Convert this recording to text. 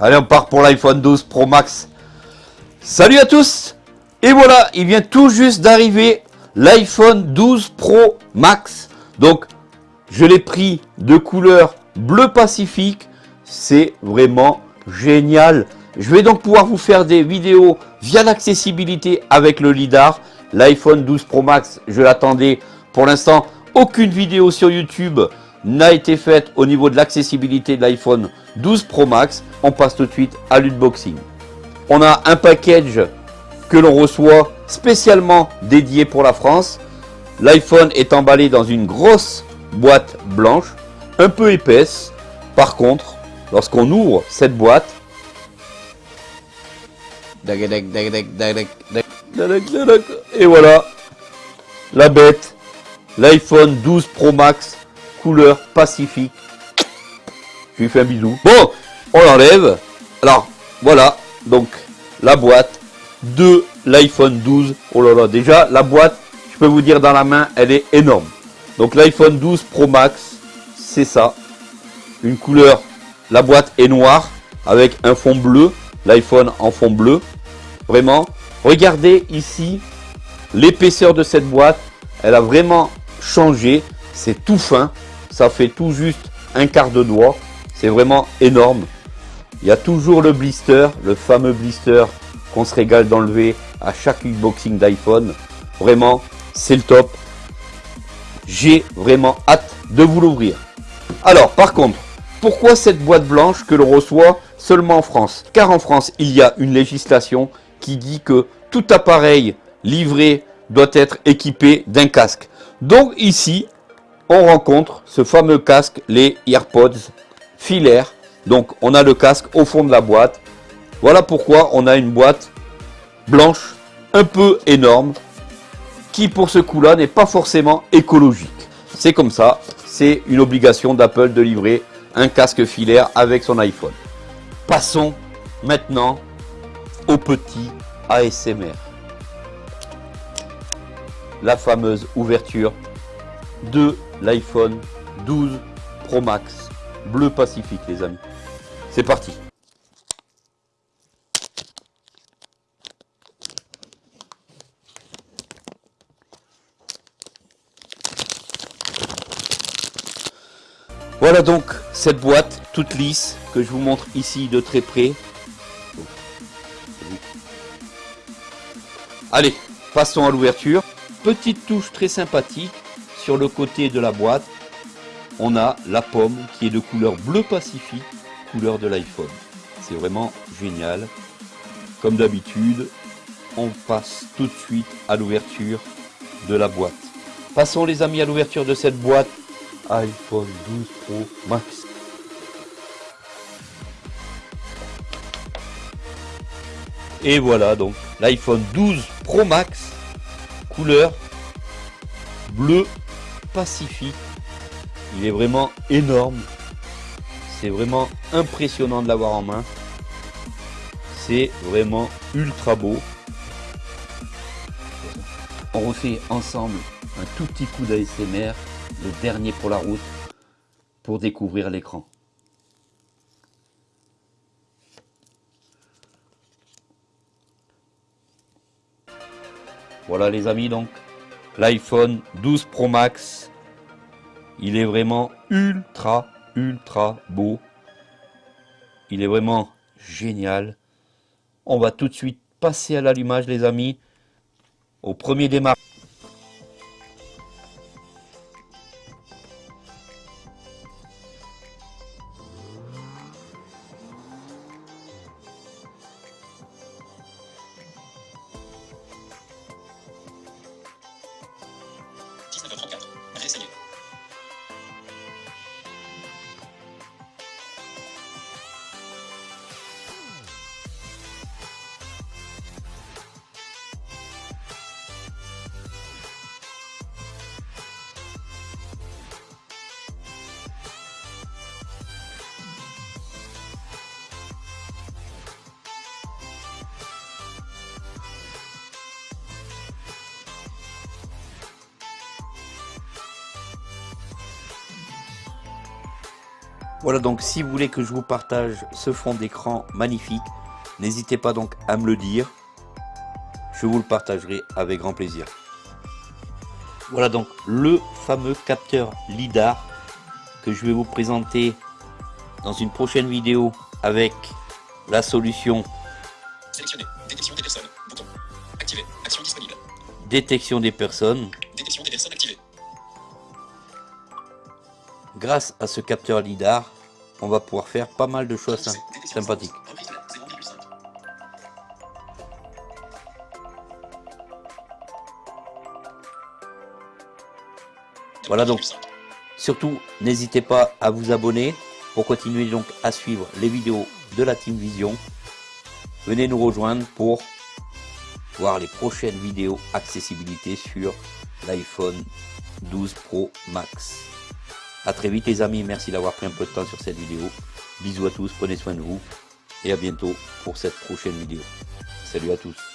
Allez, on part pour l'iPhone 12 Pro Max. Salut à tous Et voilà, il vient tout juste d'arriver l'iPhone 12 Pro Max. Donc, je l'ai pris de couleur bleu pacifique. C'est vraiment génial. Je vais donc pouvoir vous faire des vidéos via l'accessibilité avec le LiDAR. L'iPhone 12 Pro Max, je l'attendais. Pour l'instant, aucune vidéo sur YouTube n'a été faite au niveau de l'accessibilité de l'iPhone 12 Pro Max. On passe tout de suite à l'unboxing. On a un package que l'on reçoit spécialement dédié pour la France. L'iPhone est emballé dans une grosse boîte blanche, un peu épaisse. Par contre, lorsqu'on ouvre cette boîte, et voilà, la bête, l'iPhone 12 Pro Max, couleur pacifique. Je lui fais un bisou. Bon, on l'enlève. Alors, voilà, donc la boîte de l'iPhone 12. Oh là là, déjà, la boîte, je peux vous dire dans la main, elle est énorme. Donc l'iPhone 12 Pro Max, c'est ça. Une couleur, la boîte est noire avec un fond bleu. L'iPhone en fond bleu. Vraiment, regardez ici l'épaisseur de cette boîte. Elle a vraiment changé. C'est tout fin. Ça fait tout juste un quart de doigt. C'est vraiment énorme. Il y a toujours le blister, le fameux blister qu'on se régale d'enlever à chaque unboxing d'iPhone. Vraiment, c'est le top. J'ai vraiment hâte de vous l'ouvrir. Alors, par contre, pourquoi cette boîte blanche que l'on reçoit seulement en France? Car en France, il y a une législation qui dit que tout appareil livré doit être équipé d'un casque. Donc ici, on rencontre ce fameux casque, les AirPods filaires. Donc on a le casque au fond de la boîte. Voilà pourquoi on a une boîte blanche, un peu énorme, qui pour ce coup-là n'est pas forcément écologique. C'est comme ça, c'est une obligation d'Apple de livrer un casque filaire avec son iPhone. Passons maintenant au petit ASMR. La fameuse ouverture de l'iPhone 12 Pro Max bleu pacifique les amis. C'est parti Voilà donc cette boîte toute lisse que je vous montre ici de très près. Allez, passons à l'ouverture. Petite touche très sympathique sur le côté de la boîte. On a la pomme qui est de couleur bleu pacifique, couleur de l'iPhone. C'est vraiment génial. Comme d'habitude, on passe tout de suite à l'ouverture de la boîte. Passons les amis à l'ouverture de cette boîte iPhone 12 Pro Max. Et voilà donc l'iPhone 12 Pro Max, couleur bleu pacifique. Il est vraiment énorme. C'est vraiment impressionnant de l'avoir en main. C'est vraiment ultra beau. On refait ensemble un tout petit coup d'ASMR le dernier pour la route, pour découvrir l'écran. Voilà les amis donc, l'iPhone 12 Pro Max, il est vraiment ultra ultra beau. Il est vraiment génial. On va tout de suite passer à l'allumage les amis, au premier démarrage. 34. Voilà donc si vous voulez que je vous partage ce fond d'écran magnifique, n'hésitez pas donc à me le dire. Je vous le partagerai avec grand plaisir. Voilà donc le fameux capteur LIDAR que je vais vous présenter dans une prochaine vidéo avec la solution Sélectionner. Détection des personnes. Bouton. Activer. Action disponible. détection des personnes. Grâce à ce capteur LIDAR, on va pouvoir faire pas mal de choses sympathiques. Reprise de la 0,5. Voilà donc. 0,5. Surtout, n'hésitez pas à vous abonner pour continuer donc à suivre les vidéos de la Team Vision. Venez nous rejoindre pour voir les prochaines vidéos accessibilité sur l'iPhone 12 Pro Max. A très vite les amis, merci d'avoir pris un peu de temps sur cette vidéo. Bisous à tous, prenez soin de vous et à bientôt pour cette prochaine vidéo. Salut à tous.